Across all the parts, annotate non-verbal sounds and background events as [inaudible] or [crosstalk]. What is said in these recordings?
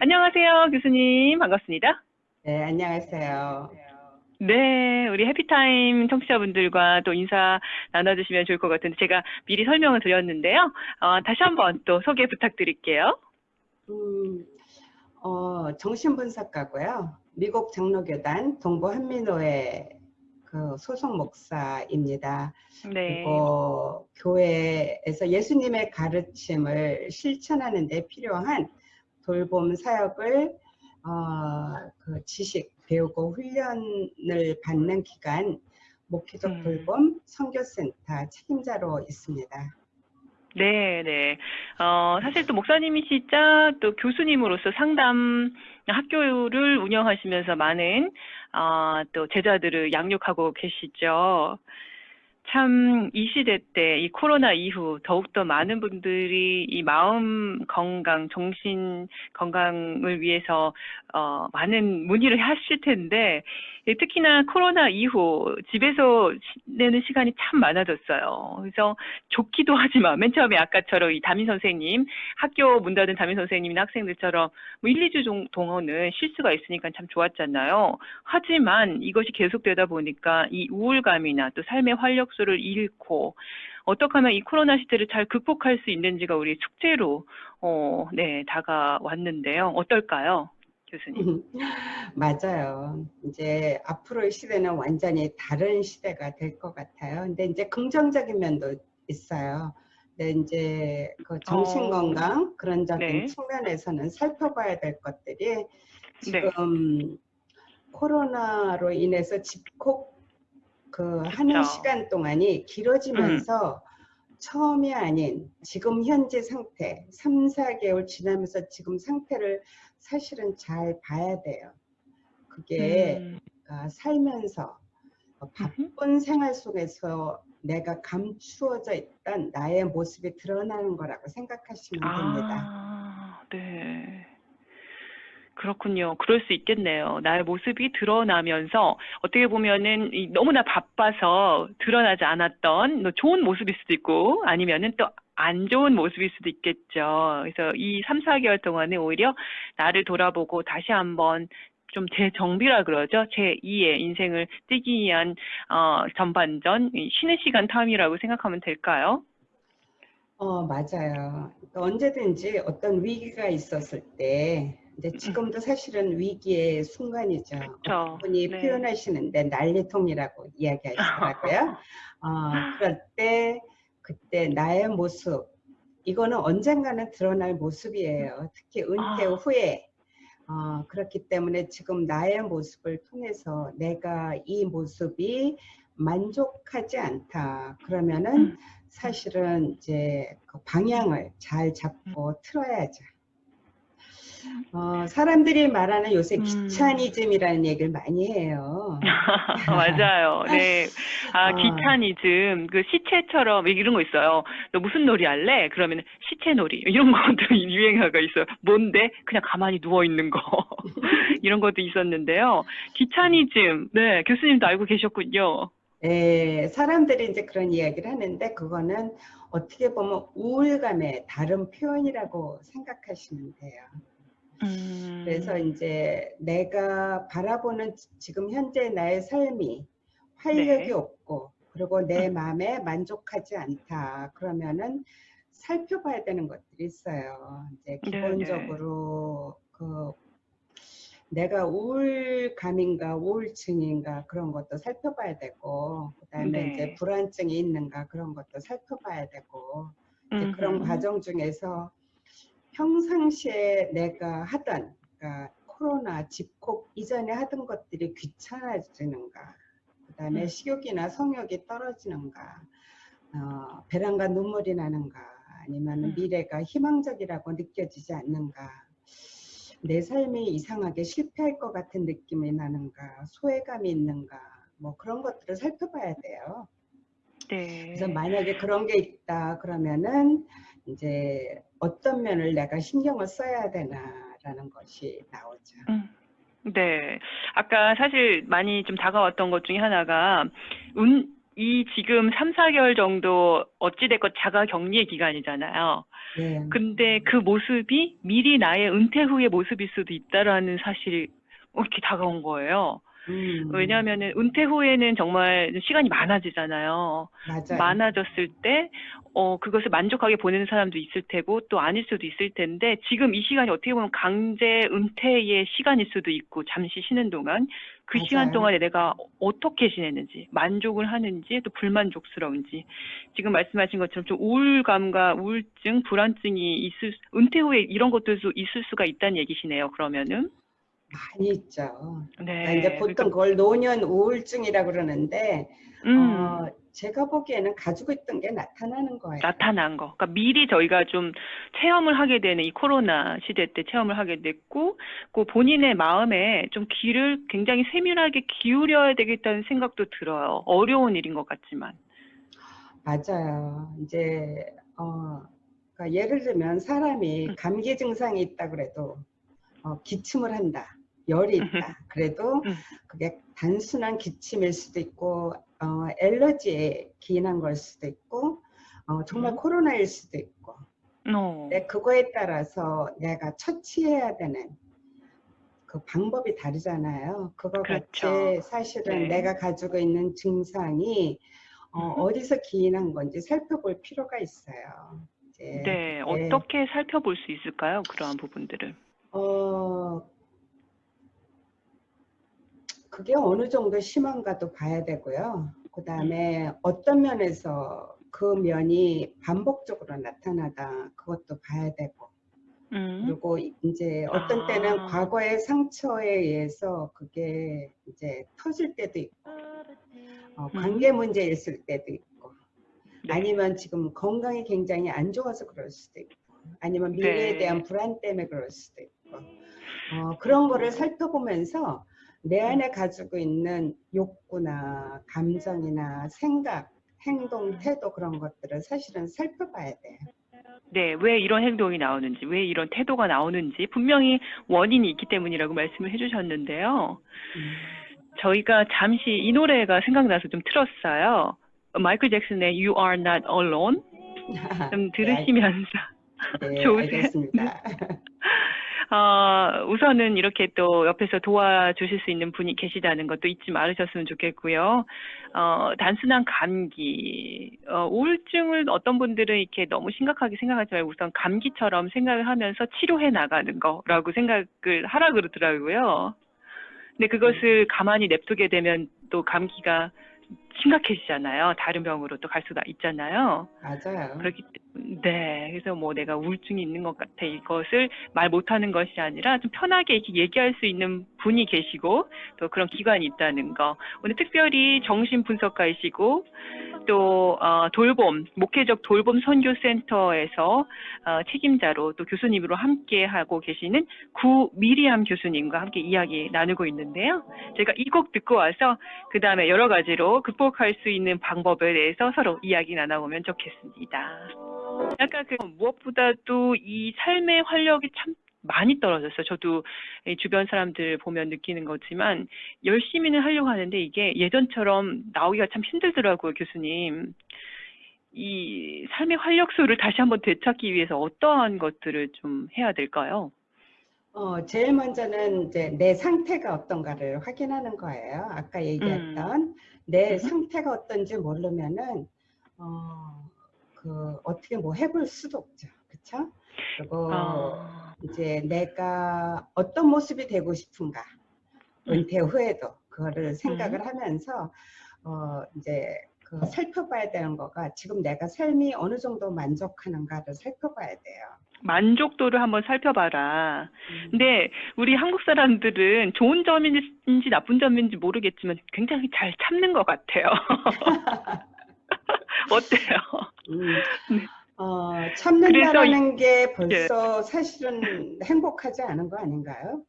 안녕하세요, 교수님. 반갑습니다. 네, 안녕하세요. 네, 우리 해피타임 청취자분들과 또 인사 나눠주시면 좋을 것 같은데 제가 미리 설명을 드렸는데요. 어, 다시 한번 또 소개 부탁드릴게요. 음, 어, 정신분석가고요. 미국 장로교단 동부 한민호회 그 소속 목사입니다. 네. 그리고 교회에서 예수님의 가르침을 실천하는 데 필요한 돌봄 사역을 어, 그 지식 배우고 훈련을 받는 기관 목회적 음. 돌봄 선교센터 책임자로 있습니다. 네, 네. 어, 사실 또 목사님이시자 또 교수님으로서 상담 학교를 운영하시면서 많은 어, 또 제자들을 양육하고 계시죠. 참 이 시대 때 이 코로나 이후 더욱더 많은 분들이 이 마음 건강, 정신 건강을 위해서 어, 많은 문의를 하실 텐데 예, 특히나 코로나 이후 집에서 지내는 시간이 참 많아졌어요. 그래서 좋기도 하지만 맨 처음에 아까처럼 이 담임 선생님 학교 문 닫은 담임 선생님이나 학생들처럼 뭐 1, 2주 정- 동안은 쉴 수가 있으니까 참 좋았잖아요. 하지만 이것이 계속되다 보니까 이 우울감이나 또 삶의 활력소를 잃고 어떻게 하면 이 코로나 시대를 잘 극복할 수 있는지가 우리 축제로 어, 네, 다가왔는데요. 어떨까요? 교수님. [laughs] 맞아요. 이제 앞으로의 시대는 완전히 다른 시대가 될 것 같아요. 근데 이제 긍정적인 면도 있어요. 근데 이제 그 정신 어, 건강 그런 적인 네. 측면에서는 살펴봐야 될 것들이 네. 지금 코로나로 인해서 집콕 그 하는. 시간 동안이 길어지면서 처음이 아닌 지금 현재 상태 3, 4개월 지나면서 지금 상태를 사실은 잘 봐야 돼요. 그게 음, 아, 살면서 어, 바쁜 생활 속에서 내가 감추어져 있던 나의 모습이 드러나는 거라고 생각하시면 됩니다. 아, 네. 그렇군요. 그럴 수 있겠네요. 나의 모습이 드러나면서 어떻게 보면은 이 너무나 바빠서 드러나지 않았던 뭐 좋은 모습일 수도 있고 아니면은 또 안 좋은 모습일 수도 있겠죠. 그래서 이 3, 4개월 동안에 오히려 나를 돌아보고 다시 한번 좀 재정비라 그러죠. 제2의 인생을 뛰기 위한 어, 전반전 이 쉬는 시간 탐이라고 생각하면 될까요? 어, 맞아요. 그러니까 언제든지 어떤 위기가 있었을 때, 이제 지금도 사실은 위기의 순간이죠. 음. 그쵸. 어떤 분이 네. 표현하시는데 난리통이라고 이야기하시더라고요. [laughs] 어, 그럴 때, 그때 나의 모습, 이거는 언젠가는 드러날 모습이에요. 특히 은퇴 아. 후에. 어, 그렇기 때문에 지금 나의 모습을 통해서 내가 이 모습이 만족하지 않다. 그러면은 음. 사실은 이제 그 방향을 잘 잡고 틀어야죠. 어, 사람들이 말하는 요새 음. 귀차니즘이라는 얘기를 많이 해요. [laughs] 맞아요. 네. 아, 어. 기타니즘, 그 시체처럼 이런 거 있어요. 너 무슨 놀이 할래? 그러면 시체 놀이. 이런 것도 [laughs] 유행어가 있어요. 뭔데? 그냥 가만히 누워있는 거. [laughs] 이런 것도 있었는데요. 기차니즘. 네, 교수님도 알고 계셨군요. 예, 사람들이 이제 그런 이야기를 하는데 그거는 어떻게 보면 우울감의 다른 표현이라고 생각하시면 돼요. 음. 그래서 이제 내가 바라보는 지- 지금 현재 나의 삶이 활력이 네. 없고 그리고 내 음. 마음에 만족하지 않다 그러면은 살펴봐야 되는 것들이 있어요. 이제 네, 기본적으로 그 내가 우울감인가 우울증인가 그런 것도 살펴봐야 되고 그다음에 네. 이제 불안증이 있는가 그런 것도 살펴봐야 되고 이제 그런. 과정 중에서 평상시에 내가 하던 그러니까 코로나 집콕 이전에 하던 것들이 귀찮아지는가 그다음에 음. 식욕이나 성욕이 떨어지는가 어, 배란과 눈물이 나는가 아니면 음. 미래가 희망적이라고 느껴지지 않는가 내 삶이 이상하게 실패할 것 같은 느낌이 나는가 소외감이 있는가 뭐 그런 것들을 살펴봐야 돼요. 네. 그래서 만약에 그런 게 있다 그러면은 이제 어떤 면을 내가 신경을 써야 되나라는 것이 나오죠. 음. 네. 아까 사실 많이 좀 다가왔던 것 중에 하나가 운, 이 지금 3, 4개월 정도 어찌됐건 자가 격리의 기간이잖아요. 네. 근데 그 모습이 미리 나의 은퇴 후의 모습일 수도 있다라는 사실이 이렇게 다가온 거예요. 음, 왜냐하면은 은퇴 후에는 정말 시간이 많아지잖아요. 맞아요. 많아졌을 때, 어, 그것을 만족하게 보내는 사람도 있을 테고, 또 아닐 수도 있을 텐데, 지금 이 시간이 어떻게 보면 강제 은퇴의 시간일 수도 있고, 잠시 쉬는 동안, 그 맞아요. 시간 동안에 내가 어떻게 지내는지, 만족을 하는지, 또 불만족스러운지, 지금 말씀하신 것처럼 좀 우울감과 우울증, 불안증이 있을, 수- 은퇴 후에 이런 것들도 있을 수가 있다는 얘기시네요, 그러면은. 많이 있죠. 네. 그러니까 이제 보통 그걸 노년 우울증이라고 그러는데 음. 어, 제가 보기에는 가지고 있던 게 나타나는 거예요. 나타난 거. 그러니까 미리 저희가 좀 체험을 하게 되는 이 코로나 시대 때 체험을 하게 됐고, 그 본인의 마음에 좀 귀를 굉장히 세밀하게 기울여야 되겠다는 생각도 들어요. 어려운 일인 것 같지만. 맞아요. 이제 어, 그러니까 예를 들면 사람이 음. 감기 증상이 있다 그래도 어, 기침을 한다, 열이 있다. 그래도 음. 그게 단순한 기침일 수도 있고 어, 엘러지에 기인한 걸 수도 있고 어, 정말 음. 코로나일 수도 있고 어. 근데 그거에 따라서 내가 처치해야 되는 그 방법이 다르잖아요. 그거 그렇죠. 같이 사실은 네. 내가 가지고 있는 증상이 어, 음. 어디서 기인한 건지 살펴볼 필요가 있어요. 이제 네. 그게, 어떻게 살펴볼 수 있을까요? 그러한 부분들을. 어, 그게 어느 정도 심한가도 봐야 되고요. 그 다음에 어떤 면에서 그 면이 반복적으로 나타나다 그것도 봐야 되고 음. 그리고 이제 어떤 때는 아. 과거의 상처에 의해서 그게 이제 터질 때도 있고 어, 음. 관계 문제 있을 때도 있고 네. 아니면 지금 건강이 굉장히 안 좋아서 그럴 수도 있고 아니면 미래에 네. 대한 불안 때문에 그럴 수도 있고 어, 그런 거를 살펴보면서 내 안에 가지고 있는 욕구나 감정이나 생각, 행동, 태도 그런 것들을 사실은 살펴봐야 돼요. 네, 왜 이런 행동이 나오는지, 왜 이런 태도가 나오는지 분명히 원인이 있기 때문이라고 말씀을 해주셨는데요. 음. 저희가 잠시 이 노래가 생각나서 좀 틀었어요. 마이클 잭슨의 You Are Not Alone [laughs] 좀 들으시면서 네, [laughs] 좋으세요? 알겠습니다. [laughs] 어, 우선은 이렇게 또 옆에서 도와주실 수 있는 분이 계시다는 것도 잊지 말으셨으면 좋겠고요. 어, 단순한 감기, 어, 우울증을 어떤 분들은 이렇게 너무 심각하게 생각하지 말고 우선 감기처럼 생각을 하면서 치료해 나가는 거라고 생각을 하라 그러더라고요. 근데 그것을 가만히 냅두게 되면 또 감기가 심각해지잖아요. 다른 병으로 또 갈 수가 있잖아요. 맞아요. 그렇기 때문에 네 그래서 뭐 내가 우울증이 있는 것 같아 이것을 말 못하는 것이 아니라 좀 편하게 이렇게 얘기할 수 있는 분이 계시고 또 그런 기관이 있다는 거 오늘 특별히 정신 분석가이시고 또 어, 돌봄 목회적 돌봄 선교센터에서 어, 책임자로 또 교수님으로 함께 하고 계시는 구미리암 교수님과 함께 이야기 나누고 있는데요. 제가 이 곡 듣고 와서 그 다음에 여러 가지로 극복할 수 있는 방법에 대해서 서로 이야기 나눠보면 좋겠습니다. 약간 그 무엇보다도 이 삶의 활력이 참 많이 떨어졌어요. 저도 이 주변 사람들 보면 느끼는 거지만 열심히는 하려고 하는데 이게 예전처럼 나오기가 참 힘들더라고요, 교수님. 이 삶의 활력소를 다시 한번 되찾기 위해서 어떠한 것들을 좀 해야 될까요? 어, 제일 먼저는 이제 내 상태가 어떤가를 확인하는 거예요. 아까 얘기했던 내 음. 상태가 어떤지 모르면은 어, 그 어떻게 뭐 해볼 수도 없죠. 그렇죠? 그리고 아, 이제 내가 어떤 모습이 되고 싶은가 음. 은퇴 후에도 그거를 생각을 하면서 어, 이제 그 살펴봐야 되는 거가 지금 내가 삶이 어느 정도 만족하는가를 살펴봐야 돼요. 만족도를 한번 살펴봐라. 음. 근데 우리 한국 사람들은 좋은 점인지 나쁜 점인지 모르겠지만 굉장히 잘 참는 것 같아요. [laughs] [laughs] 어때요? 음, [laughs] 네. 어, 참는다라는 게 예. 벌써 사실은 행복하지 않은 거 아닌가요?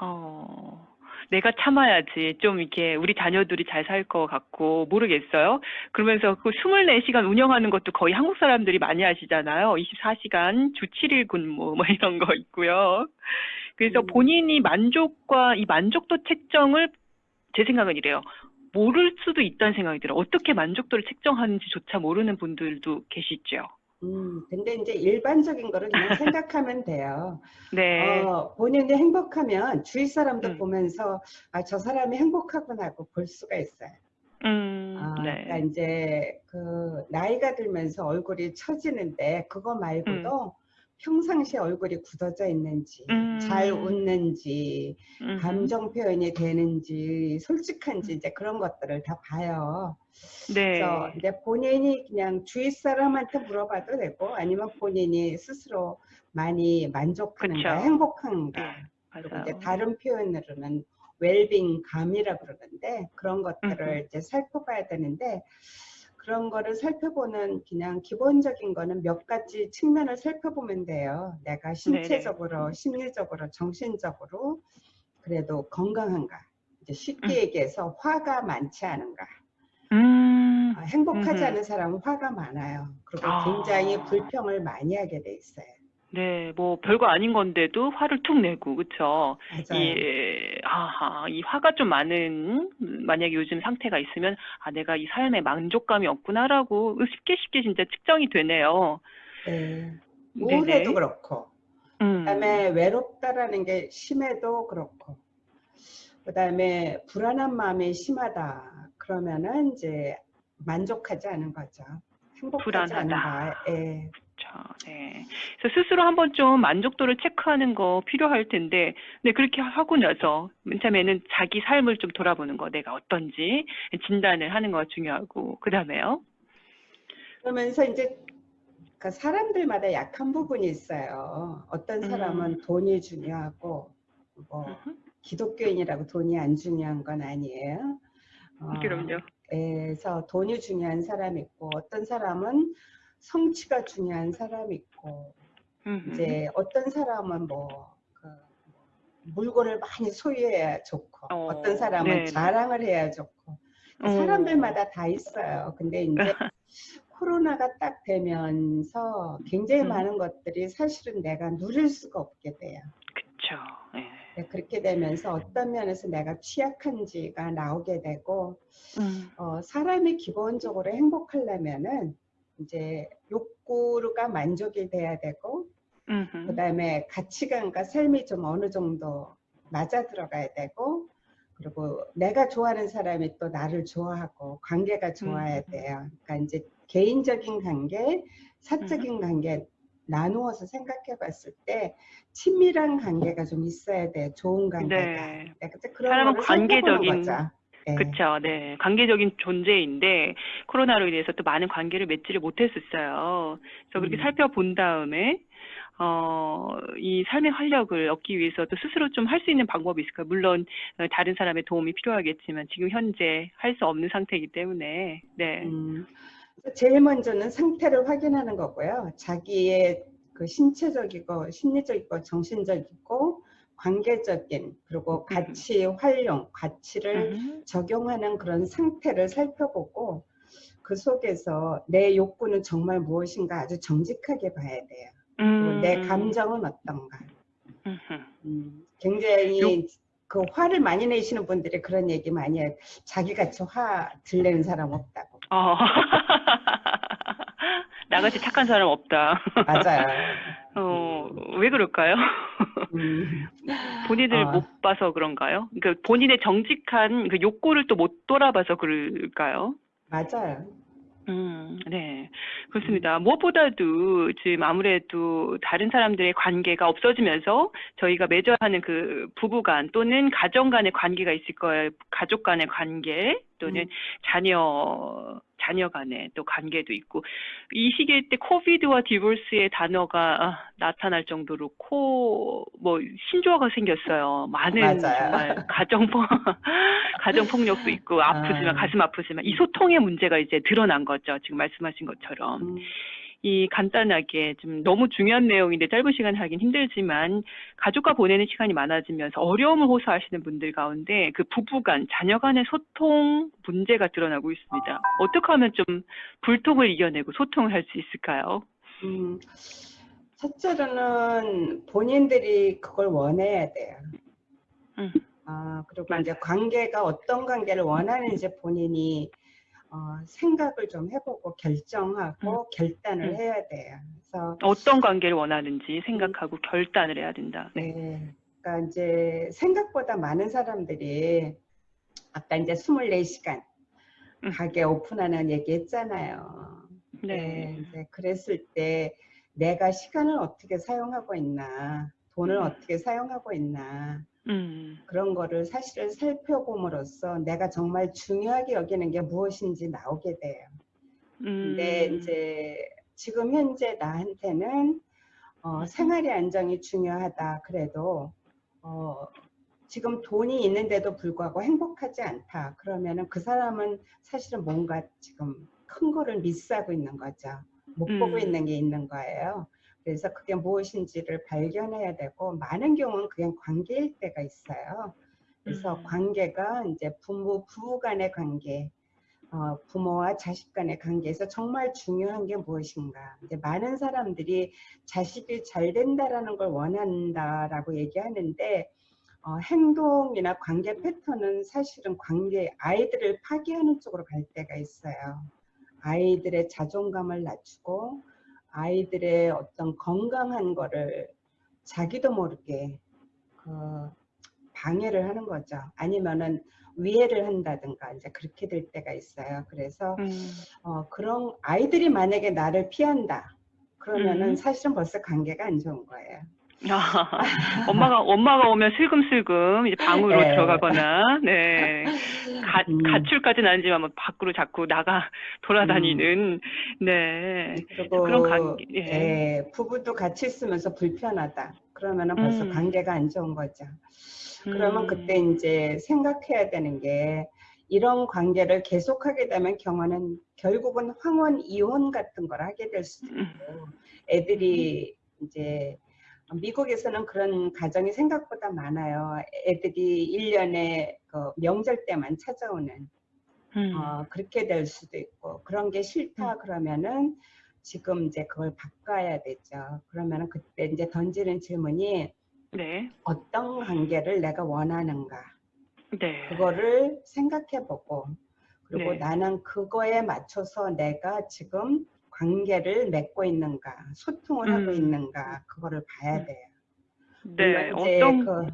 어, 내가 참아야지 좀 이렇게 우리 자녀들이 잘 살 것 같고 모르겠어요. 그러면서 그 24시간 운영하는 것도 거의 한국 사람들이 많이 하시잖아요. 24시간 주 7일 근무 뭐 [laughs] 이런 거 있고요. 그래서 음. 본인이 만족과 이 만족도 책정을 제 생각은 이래요. 모를 수도 있다는 생각이 들어요. 어떻게 만족도를 측정하는지조차 모르는 분들도 계시죠. 음, 근데 이제 일반적인 거를 그냥 [laughs] 생각하면 돼요. 네. 어, 본인이 행복하면 주위 사람도 음. 보면서 아, 저 사람이 행복하구나 하고 볼 수가 있어요. 음, 아, 네. 그러니까 이제 그 나이가 들면서 얼굴이 처지는데 그거 말고도 평상시에 얼굴이 굳어져 있는지, 음. 잘 웃는지, 음흠. 감정 표현이 되는지, 솔직한지 이제 그런 것들을 다 봐요. 네. 그래서 이제 본인이 그냥 주위 사람한테 물어봐도 되고 아니면 본인이 스스로 많이 만족하는가. 행복한가. 네, 그리고. 이제 다른 표현으로는 웰빙 감이라 그러는데 그런 것들을 음흠. 이제 살펴봐야 되는데 그런 거를 살펴보는 그냥 기본적인 거는 몇 가지 측면을 살펴보면 돼요. 내가 신체적으로, 심리적으로, 정신적으로 그래도 건강한가. 이제 쉽게 음. 얘기해서 화가 많지 않은가. 음, 아, 행복하지 음흠. 않은 사람은 화가 많아요. 그리고 아. 굉장히 불평을 많이 하게 돼 있어요. 네, 뭐 별거 아닌 건데도 화를 툭 내고, 그쵸? 맞아요. 이, 아하, 이 화가 좀 많은, 음, 만약에 요즘 상태가 있으면, 아, 내가 이 삶에 만족감이 없구나라고 쉽게 쉽게 진짜 측정이 되네요. 네. 우울해도 그렇고 음, 그다음에 외롭다라는 게 심해도 그렇고 그다음에 불안한 마음이 심하다 그러면은 이제 만족하지 않은 거죠. 행복하지 불안하다. 않은가. 예. 그렇죠. 네. 그래서 스스로 한번 좀 만족도를 체크하는 거 필요할 텐데, 네, 그렇게 하고 나서 맨 처음에는 자기 삶을 좀 돌아보는 거, 내가 어떤지 진단을 하는 거 중요하고, 그 다음에요. 그러면서 이제 그 사람들마다 약한 부분이 있어요. 어떤 사람은 음. 돈이 중요하고 뭐. 기독교인이라고 돈이 안 중요한 건 아니에요. 어, 그럼요. 그래서 돈이 중요한 사람이 있고 어떤 사람은 성취가 중요한 사람이 있고 음흠. 이제 어떤 사람은 뭐 그 물건을 많이 소유해야 좋고 어, 어, 떤 사람은 네네. 자랑을 해야 좋고 어. 사람들마다 다 있어요. 근데 이제 [laughs] 코로나가 딱 되면서 굉장히 음. 많은 것들이 사실은 내가 누릴 수가 없게 돼요. 예. 네, 그렇게 되면서 어떤 면에서 내가 취약한지가 나오게 되고 음. 어, 사람이 기본적으로 행복하려면은 이제 욕구가 만족이 돼야 되고 음흠. 그다음에 가치관과 삶이 좀 어느 정도 맞아 들어가야 되고 그리고 내가 좋아하는 사람이 또 나를 좋아하고 관계가 좋아야 음. 돼요. 그러니까 이제 개인적인 관계, 사적인 관계 나누어서 생각해 봤을 때 친밀한 관계가 좀 있어야 돼요. 좋은 관계가. 네. 네, 그래서 그런 사람은 관계적인- 거죠. 네. 그쵸, 네. 관계적인 존재인데, 코로나로 인해서 또 많은 관계를 맺지를 못했었어요. 그래서 그렇게 음. 살펴본 다음에, 어, 이 삶의 활력을 얻기 위해서 또 스스로 좀 할 수 있는 방법이 있을까요? 물론, 어, 다른 사람의 도움이 필요하겠지만, 지금 현재 할 수 없는 상태이기 때문에, 네. 음, 제일 먼저는 상태를 확인하는 거고요. 자기의 그 신체적이고 심리적이고 정신적이고 관계적인 그리고 가치 활용, 가치를 음. 적용하는 그런 상태를 살펴보고 그 속에서 내 욕구는 정말 무엇인가 아주 정직하게 봐야 돼요. 음. 내 감정은 어떤가. 음, 굉장히 그 화를 많이 내시는 분들이 그런 얘기 많이 해요. 자기같이 화 들내는 사람 없다고. 어. [laughs] 나같이 착한 사람 없다. 맞아요. [laughs] 어, 왜 그럴까요? 음, [laughs] 본인을 아. 못 봐서 그런가요? 그러니까 본인의 정직한 그 욕구를 또 못 돌아봐서 그럴까요? 맞아요. 음, 네. 그렇습니다. 무엇보다도 지금 아무래도 다른 사람들의 관계가 없어지면서 저희가 맺어하는 그 부부 간 또는 가정 간의 관계가 있을 거예요. 가족 간의 관계 또는 음. 자녀, 자녀 간의 또 관계도 있고 이 시기에 때 코비드와 디볼스의 단어가 아, 나타날 정도로 코, 뭐, 신조어가 생겼어요. 많은 맞아요. 정말 [laughs] 가정폭, [laughs] 가정폭력도 있고 아프지만, 아. 가슴 아프지만 이 소통의 문제가 이제 드러난 거죠. 지금 말씀하신 것처럼. 음, 이 간단하게 좀 너무 중요한 내용인데 짧은 시간에 하긴 힘들지만 가족과 보내는 시간이 많아지면서 어려움을 호소하시는 분들 가운데 그 부부간, 자녀 간의 소통 문제가 드러나고 있습니다. 어떻게 하면 좀 불통을 이겨내고 소통을 할 수 있을까요? 음, 첫째로는 본인들이 그걸 원해야 돼요. 음. 아, 그리고 맞아요. 이제 관계가 어떤 관계를 원하는지 본인이 어, 생각을 좀 해보고 결정하고 결단을 음. 해야 돼요. 그래서 어떤 관계를 원하는지 생각하고 결단을 해야 된다. 네. 네. 그러니까 이제 생각보다 많은 사람들이 아까 이제 24시간 음. 가게 오픈하는 얘기 했잖아요. 네. 네, 그랬을 때 내가 시간을 어떻게 사용하고 있나, 돈을 음. 어떻게 사용하고 있나, 음. 그런 거를 사실을 살펴봄으로써 내가 정말 중요하게 여기는 게 무엇인지 나오게 돼요. 근데 음. 이제 지금 현재 나한테는 어, 음. 생활의 안정이 중요하다 그래도 어, 지금 돈이 있는데도 불구하고 행복하지 않다. 그러면은 그 사람은 사실은 뭔가 지금 큰 거를 미스하고 있는 거죠. 못 보고 음. 있는 게 있는 거예요. 그래서 그게 무엇인지를 발견해야 되고 많은 경우는 그냥 관계일 때가 있어요. 그래서 음. 관계가 이제 부모 부부 간의 관계, 어, 부모와 자식 간의 관계에서 정말 중요한 게 무엇인가. 이제 많은 사람들이 자식이 잘 된다라는 걸 원한다라고 얘기하는데 어, 행동이나 관계 패턴은 사실은 관계 아이들을 파괴하는 쪽으로 갈 때가 있어요. 아이들의 자존감을 낮추고 아이들의 어떤 건강한 거를 자기도 모르게 그 방해를 하는 거죠. 아니면은 위해를 한다든가 이제 그렇게 될 때가 있어요. 그래서 음. 어, 그런 아이들이 만약에 나를 피한다. 그러면은 음. 사실은 벌써 관계가 안 좋은 거예요. 아, 엄마가 엄마가 오면 슬금슬금 이제 방으로 네. 들어가거나 네 가, 음. 가출까지는 아니지만 뭐 밖으로 자꾸 나가 [laughs] 돌아다니는 네 그리고 그런 관계, 예. 예, 부부도 같이 있으면서 불편하다. 그러면은 벌써 음. 관계가 안 좋은 거죠. 그러면 음. 그때 이제 생각해야 되는 게 이런 관계를 계속하게 되면 경우는 결국은 황혼 이혼 같은 걸 하게 될 수도 음. 있고 애들이 이제 미국에서는 그런 가정이 생각보다 많아요. 애들이 1년에 그 명절 때만 찾아오는 음. 어, 그렇게 될 수도 있고 그런 게 싫다 그러면은 지금 이제 그걸 바꿔야 되죠. 그러면은 그때 이제 던지는 질문이 네. 어떤 관계를 내가 원하는가 네. 그거를 생각해보고 그리고 네. 나는 그거에 맞춰서 내가 지금 관계를 맺고 있는가 소통을 하고 음. 있는가 그거를 봐야 음. 돼요. 네. 어떤 그,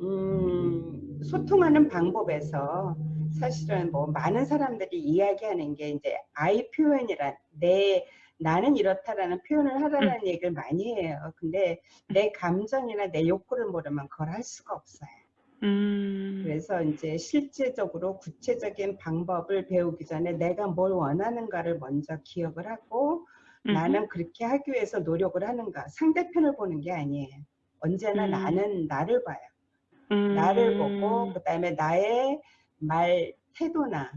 음, 소통하는 방법에서 사실은 뭐 많은 사람들이 이야기하는 게 이제 아이 표현이란 내 나는 이렇다라는 표현을 하라는 음. 얘기를 많이 해요. 근데 내 감정이나 내 욕구를 모르면 그걸 할 수가 없어요. 음. 그래서 이제 실제적으로 구체적인 방법을 배우기 전에 내가 뭘 원하는가를 먼저 기억을 하고 음흠. 나는 그렇게 하기 위해서 노력을 하는가 상대편을 보는 게 아니에요. 언제나 음. 나는 나를 봐요. 음. 나를 보고 그 다음에 나의 말 태도나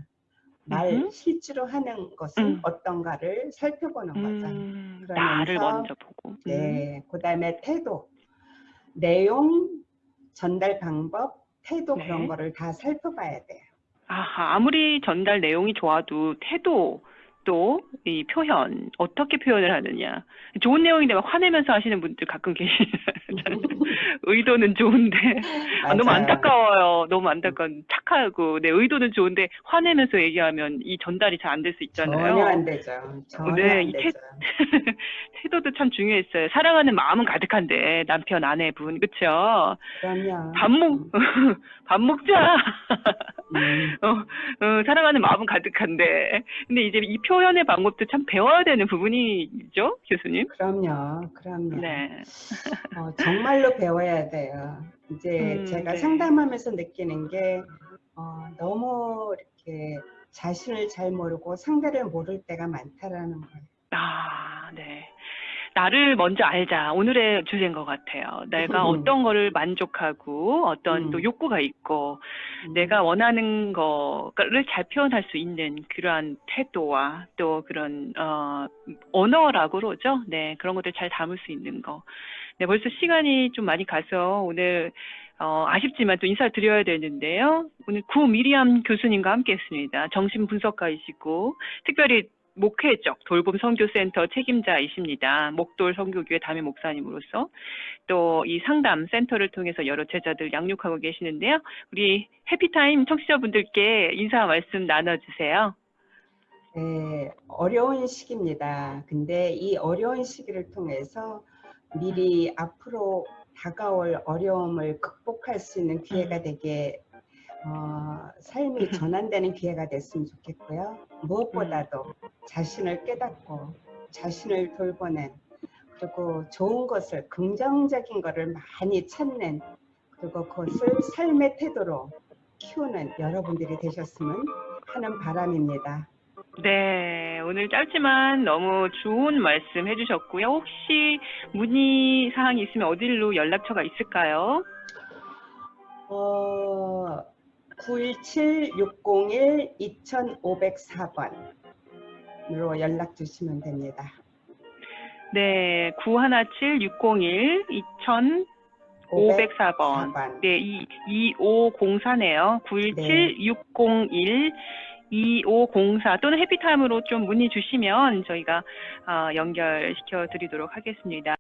말. 실제로 하는 것은 음. 어떤가를 살펴보는 거죠. 음. 그러면서 나를 먼저 보고. 음. 네, 그 다음에 태도, 내용, 전달 방법, 태도 네. 그런 거를 다 살펴봐야 돼요. 아하, 아무리 전달 내용이 좋아도 태도 또 이 표현 어떻게 표현을 하느냐 좋은 내용인데 막 화내면서 하시는 분들 가끔 계시잖아요. [laughs] 의도는 좋은데 아, 너무. 안타까워요. 너무 안타까운 착하고 내 의도는 좋은데 화내면서 얘기하면 이 전달이 잘 안 될 수 있잖아요. 전혀 안 되죠. 전혀 네, 안이 태- 되죠. [laughs] 태도도 참 중요했어요. 사랑하는 마음은 가득한데 남편 아내분 그쵸? 그럼요. 밥 먹, [laughs] 밥 먹자. 음, 어, 어, 사랑하는 마음은 가득한데. 근데 이제 이표 현의 방법도 참 배워야 되는 부분이죠, 교수님? 그럼요. 그럼요. 네. 어, 정말로 배워야 돼요. 이제 음, 제가 네. 상담하면서 느끼는 게 어, 너무 이렇게 자신을 잘 모르고 상대를 모를 때가 많다라는 거예요. 아, 네. 나를 먼저 알자. 오늘의 주제인 것 같아요. 내가 음. 어떤 거를 만족하고 어떤 음. 또 욕구가 있고 음, 내가 원하는 거를 잘 표현할 수 있는 그러한 태도와 또 그런 어 언어라고 그러죠. 네 그런 것들 잘 담을 수 있는 거. 네 벌써 시간이 좀 많이 가서 오늘 어 아쉽지만 또 인사를 드려야 되는데요. 오늘 구 미리암 교수님과 함께 했습니다. 정신 분석가이시고 특별히 목회적 돌봄 선교센터 책임자이십니다. 목돌 선교교회 담임 목사님으로서 또 이 상담 센터를 통해서 여러 제자들 양육하고 계시는데요. 우리 해피타임 청취자분들께 인사 말씀 나눠주세요. 네, 어려운 시기입니다. 근데 이 어려운 시기를 통해서 미리 앞으로 다가올 어려움을 극복할 수 있는 기회가 되게 어, 삶이 전환되는 기회가 됐으면 좋겠고요. 무엇보다도 자신을 깨닫고 자신을 돌보는 그리고 좋은 것을 긍정적인 것을 많이 찾는 그리고 그것을 삶의 태도로 키우는 여러분들이 되셨으면 하는 바람입니다. 네, 오늘 짧지만 너무 좋은 말씀 해주셨고요. 혹시 문의 사항이 있으면 어디로 연락처가 있을까요? 어, 917-601-2504번으로 연락 주시면 됩니다. 네, 917-601-2504번. 504번. 네, 이, 2504네요. 917-601 2504 또는 해피타임으로 좀 문의 주시면 저희가 어, 연결시켜 드리도록 하겠습니다.